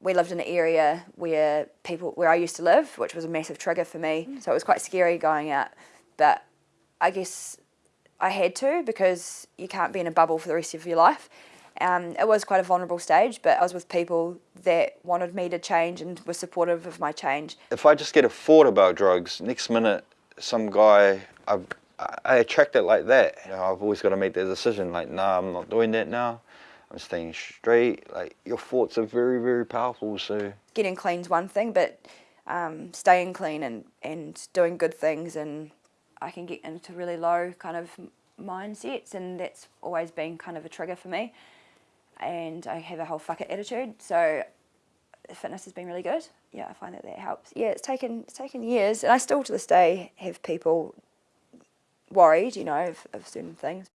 We lived in an area where people, where I used to live, which was a massive trigger for me. So it was quite scary going out. But I guess I had to because you can't be in a bubble for the rest of your life. Um, it was quite a vulnerable stage, but I was with people that wanted me to change and were supportive of my change. If I just get a thought about drugs, next minute some guy, I, I attract it like that. You know, I've always got to make that decision, like, nah, I'm not doing that now. I'm staying straight. Like, your thoughts are very, very powerful, so... Getting clean's one thing, but um, staying clean and, and doing good things and I can get into really low kind of mindsets and that's always been kind of a trigger for me. And I have a whole fuck it attitude so fitness has been really good. Yeah I find that that helps. Yeah it's taken it's taken years and I still to this day have people worried you know of, of certain things